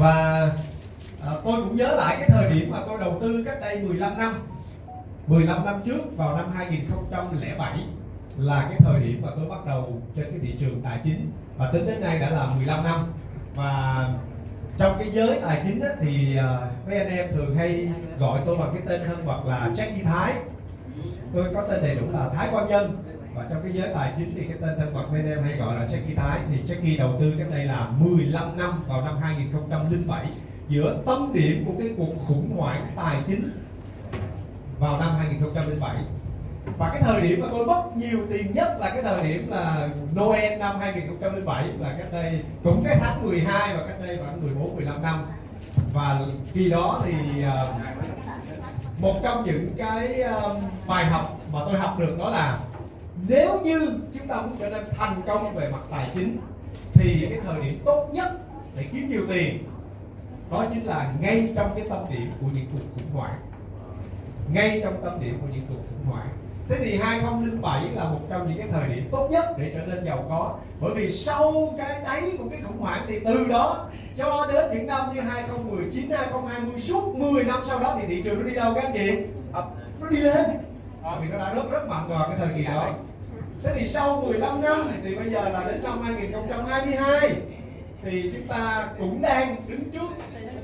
và à, tôi cũng nhớ lại cái thời điểm mà tôi đầu tư cách đây 15 năm. 15 năm trước vào năm 2007 là cái thời điểm mà tôi bắt đầu trên cái thị trường tài chính. Và tính đến nay đã là 15 năm. Và trong cái giới tài chính á, thì à, mấy anh em thường hay gọi tôi bằng cái tên thân mật là Jackie Thái. Tôi có tên đầy đủ là Thái Quang Nhân và trong cái giới tài chính thì cái tên thân mật bên em hay gọi là Jackie Thái. Thì Jackie đầu tư cách đây là 15 năm vào năm 2007 giữa tâm điểm của cái cuộc khủng hoảng tài chính vào năm 2007 và cái thời điểm mà tôi mất nhiều tiền nhất là cái thời điểm là Noel năm 2007 là cách đây cũng cái tháng 12 và cách đây khoảng 14 15 năm. Và khi đó thì uh, một trong những cái uh, bài học mà tôi học được đó là nếu như chúng ta muốn trở nên thành công về mặt tài chính thì cái thời điểm tốt nhất để kiếm nhiều tiền đó chính là ngay trong cái tâm điểm của những cuộc khủng hoảng. Ngay trong tâm điểm của những cuộc khủng hoảng. Thế thì 2007 là một trong những cái thời điểm tốt nhất để trở nên giàu có. Bởi vì sau cái đáy của cái khủng hoảng thì từ đó cho đến những năm như 2019, 2020 suốt 10 năm sau đó thì thị trường nó đi đâu các anh chị? Nó đi lên Ờ, Vì nó đã rất rất mạnh vào cái thời kỳ đó. Thế thì sau 15 năm thì bây giờ là đến năm 2022 thì chúng ta cũng đang đứng trước.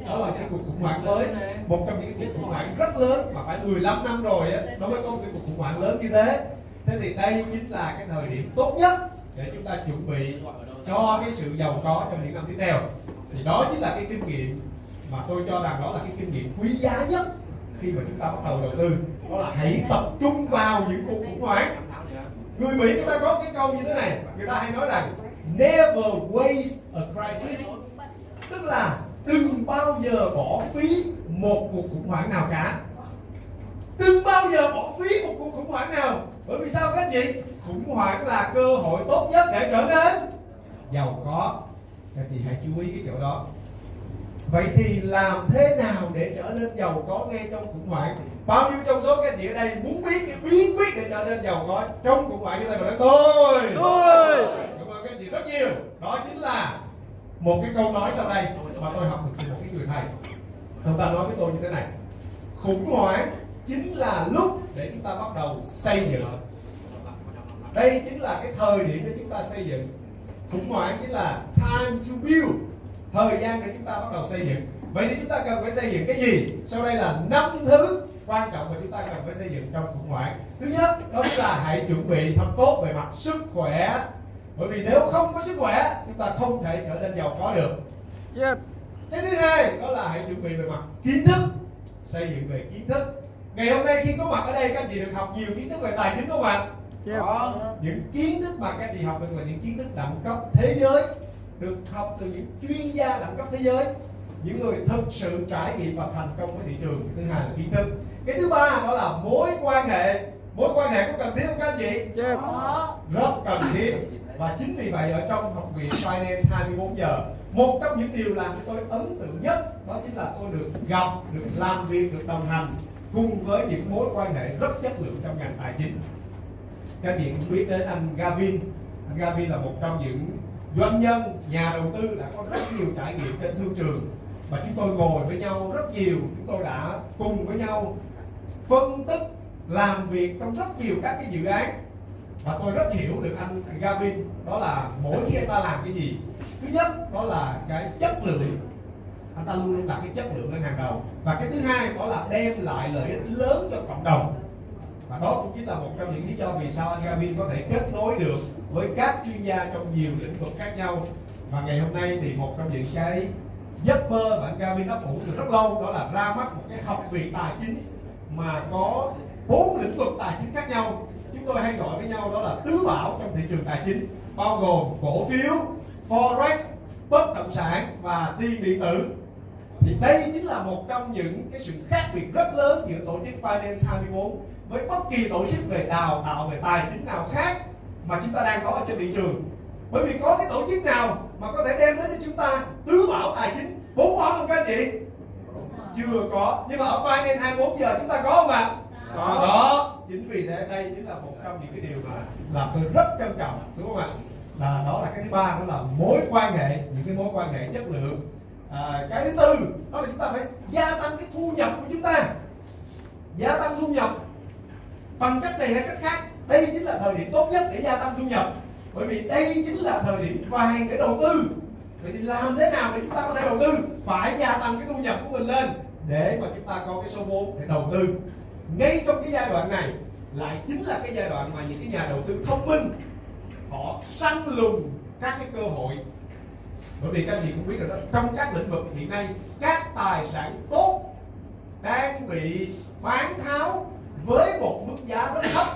Đó là cái cuộc khủng hoảng mới. Một trong những cuộc khủng hoảng rất lớn mà phải 15 năm rồi á, nó mới có một cái cuộc khủng hoảng lớn như thế. Thế thì đây chính là cái thời điểm tốt nhất để chúng ta chuẩn bị cho cái sự giàu có trong những năm tiếp theo. Thì đó chính là cái kinh nghiệm mà tôi cho rằng đó là cái kinh nghiệm quý giá nhất khi mà chúng ta bắt đầu đầu tư đó là hãy tập trung vào những cuộc khủng hoảng. Người mỹ người ta có cái câu như thế này, người ta hay nói rằng, never waste a crisis. Tức là đừng bao giờ bỏ phí một cuộc khủng hoảng nào cả. Đừng bao giờ bỏ phí một cuộc khủng hoảng nào. Bởi vì sao các anh chị? Khủng hoảng là cơ hội tốt nhất để trở nên giàu có. Các anh chị hãy chú ý cái chỗ đó vậy thì làm thế nào để trở nên giàu có ngay trong khủng hoảng? Bao nhiêu trong số các anh chị ở đây muốn biết cái bí quyết để trở nên giàu có trong khủng hoảng? Như này mà nói tôi tôi cảm ơn các anh chị rất nhiều. Đó chính là một cái câu nói sau đây mà tôi học được từ một cái người thầy. Ông ta nói với tôi như thế này khủng hoảng chính là lúc để chúng ta bắt đầu xây dựng. Đây chính là cái thời điểm để chúng ta xây dựng. Khủng hoảng chính là time to build thời gian để chúng ta bắt đầu xây dựng. Vậy thì chúng ta cần phải xây dựng cái gì? Sau đây là năm thứ quan trọng mà chúng ta cần phải xây dựng trong khủng hoảng. Thứ nhất đó là hãy chuẩn bị thật tốt về mặt sức khỏe. Bởi vì nếu không có sức khỏe chúng ta không thể trở nên giàu có được. Yep. cái thứ hai đó là hãy chuẩn bị về mặt kiến thức. Xây dựng về kiến thức. Ngày hôm nay khi có mặt ở đây các anh chị được học nhiều kiến thức về tài chính không ạ? Có. Những kiến thức mà các anh chị học được là những kiến thức đẳng cấp thế giới được học từ những chuyên gia đẳng cấp thế giới những người thực sự trải nghiệm và thành công với thị trường thứ hai là kiến thức. Cái thứ ba đó là mối quan hệ. Mối quan hệ có cần thiết không các anh chị? Yep. rất cần thiết. Và chính vì vậy ở trong học viện Finance 24 giờ một trong những điều làm cho tôi ấn tượng nhất đó chính là tôi được gặp được làm việc được đồng hành cùng với những mối quan hệ rất chất lượng trong ngành tài chính. Các anh chị cũng biết đến anh Gavin. Anh Gavin là một trong những doanh nhân, nhà đầu tư đã có rất nhiều trải nghiệm trên thương trường. Và chúng tôi ngồi với nhau rất nhiều, chúng tôi đã cùng với nhau phân tích, làm việc trong rất nhiều các cái dự án. Và tôi rất hiểu được anh Gavin, đó là mỗi khi anh ta làm cái gì. Thứ nhất, đó là cái chất lượng. Anh ta luôn luôn đặt cái chất lượng lên hàng đầu. Và cái thứ hai, đó là đem lại lợi ích lớn cho cộng đồng và đó cũng chính là một trong những lý do vì sao anh Gavin có thể kết nối được với các chuyên gia trong nhiều lĩnh vực khác nhau. Và ngày hôm nay thì một trong những cái giấc mơ mà anh Gavin đã ủ từ rất lâu đó là ra mắt một cái học viện tài chính mà có bốn lĩnh vực tài chính khác nhau. Chúng tôi hay gọi với nhau đó là tứ bảo trong thị trường tài chính, bao gồm cổ phiếu, forex, bất động sản và tiền điện tử. Thì đây chính là một trong những cái sự khác biệt rất lớn giữa tổ chức Finance 24 với bất kỳ tổ chức về đào tạo về tài chính nào khác mà chúng ta đang có ở trên thị trường. Bởi vì có cái tổ chức nào mà có thể đem đến cho chúng ta tứ bảo tài chính bốn bảo không các anh chị? Chưa có. Nhưng mà ở Finance 24 giờ chúng ta có không ạ? Có. đó chính vì thế đây chính là một trong những cái điều mà làm tôi rất trân trọng đúng không ạ? Là đó là cái thứ ba đó là mối quan hệ những cái mối quan hệ chất lượng. À, cái thứ tư đó là chúng ta phải gia tăng cái thu nhập của chúng ta. Gia tăng thu nhập bằng cách này hay cách khác, đây chính là thời điểm tốt nhất để gia tăng thu nhập. Bởi vì đây chính là thời điểm vàng để đầu tư. Vậy thì làm thế nào để chúng ta có thể đầu tư? Phải gia tăng cái thu nhập của mình lên để mà chúng ta có cái số vốn để đầu tư. Ngay trong cái giai đoạn này lại chính là cái giai đoạn mà những cái nhà đầu tư thông minh, họ săn lùng các cái cơ hội. Bởi vì các chị cũng biết rồi đó, trong các lĩnh vực hiện nay, các tài sản tốt đang bị bán tháo với một mức giá rất thấp.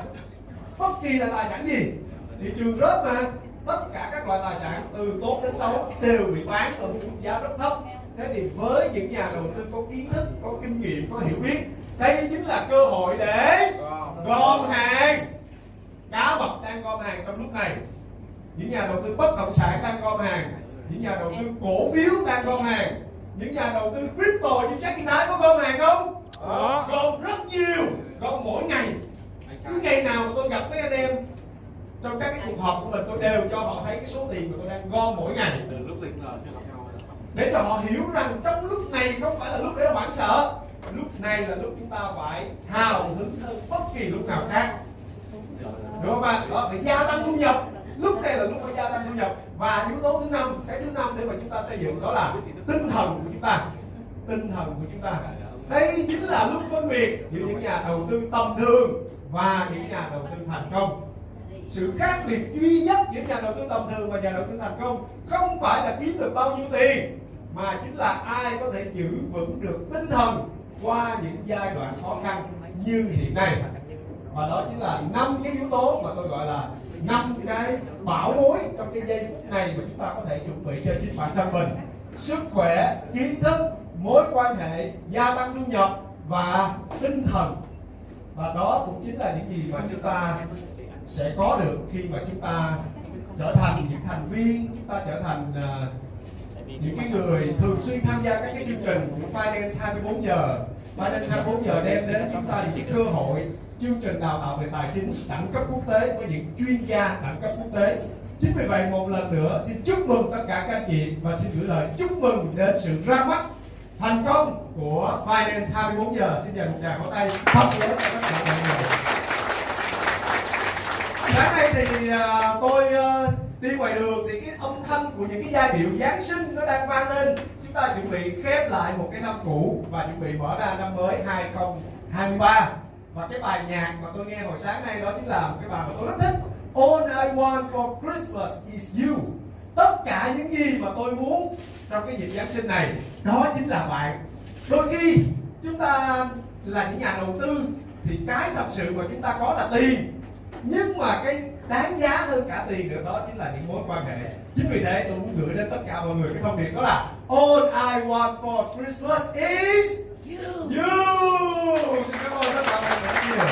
Bất kỳ là tài sản gì, thị trường rớt mà, tất cả các loại tài sản từ tốt đến xấu đều bị bán ở một mức giá rất thấp. Thế thì với những nhà đầu tư có kiến thức, có kinh nghiệm, có hiểu biết, đây chính là cơ hội để gom hàng. Cá mập đang gom hàng trong lúc này. Những nhà đầu tư bất động sản đang gom hàng. Những nhà đầu tư cổ phiếu đang gom hàng. Những nhà đầu tư crypto như Jack Thái có gom hàng không? Gom rất nhiều gom mỗi ngày. Cứ ngày nào tôi gặp mấy anh em trong các cái cuộc họp của mình tôi đều cho họ thấy cái số tiền mà tôi đang gom mỗi ngày. Từ lúc tình cờ chưa gặp nhau để cho họ hiểu rằng trong lúc này không phải là lúc để hoảng sợ. Lúc này là lúc chúng ta phải hào hứng hơn bất kỳ lúc nào khác. Đúng không ạ? Đó phải gia tăng thu nhập. Lúc này là lúc phải gia tăng thu nhập. Và yếu tố thứ năm cái thứ năm để mà chúng ta xây dựng đó là tinh thần của chúng ta. Tinh thần của chúng ta đây chính là lúc phân biệt giữa những nhà đầu tư tầm thường và những nhà đầu tư thành công. Sự khác biệt duy nhất giữa nhà đầu tư tầm thường và nhà đầu tư thành công không phải là kiếm được bao nhiêu tiền, mà chính là ai có thể giữ vững được tinh thần qua những giai đoạn khó khăn như hiện nay. Và đó chính là năm cái yếu tố mà tôi gọi là năm cái bảo bối trong cái giây phút này mà chúng ta có thể chuẩn bị cho chính bản thân mình. Sức khỏe, kiến thức mối quan hệ gia tăng thu nhập và tinh thần. Và đó cũng chính là những gì mà chúng ta sẽ có được khi mà chúng ta trở thành những thành viên chúng ta trở thành uh, những cái người thường xuyên tham gia các cái chương trình của Finance 24 giờ. Finance 24 giờ đem đến chúng ta những cái cơ hội chương trình đào tạo về tài chính đẳng cấp quốc tế với những chuyên gia đẳng cấp quốc tế. Chính vì vậy một lần nữa xin chúc mừng tất cả các anh chị và xin gửi lời chúc mừng đến sự ra mắt thành công của Finance 24 giờ. Xin dành một tràng pháo tay thật lớn cho tất cả mọi người sáng nay thì à, tôi à, đi ngoài đường thì cái âm thanh của những cái giai điệu Giáng sinh nó đang vang lên. Chúng ta chuẩn bị khép lại một cái năm cũ và chuẩn bị mở ra năm mới 2023 và cái bài nhạc mà tôi nghe hồi sáng nay đó chính là một cái bài mà tôi rất thích. All I want for Christmas is you tất cả những gì mà tôi muốn trong cái dịp Giáng sinh này, đó chính là bạn. Đôi khi chúng ta là những nhà đầu tư thì cái thật sự mà chúng ta có là tiền. Nhưng mà cái đáng giá hơn cả tiền được đó chính là những mối quan hệ. Chính vì thế tôi muốn gửi đến tất cả mọi người cái thông điệp đó là, all I want for Christmas is you. Xin cảm ơn tất cả mọi người rất nhiều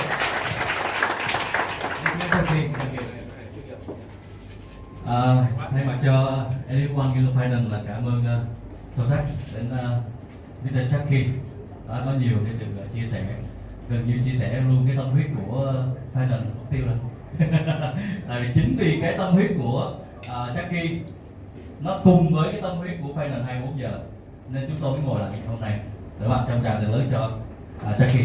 À, thay cho Everyone Yellow Finance là cảm ơn uh, sâu sắc đến ờ, uh, Mr. Chucky. Đã có nhiều cái sự uh, chia sẻ. Gần như chia sẻ luôn cái tâm huyết của uh, Final mục tiêu rồi. Tại vì chính vì cái tâm huyết của uh, Chucky nó cùng với cái tâm huyết của Final 24 giờ nên chúng tôi mới ngồi lại ngày hôm nay. Để bạn trong tràng từ lớn cho uh, Chucky.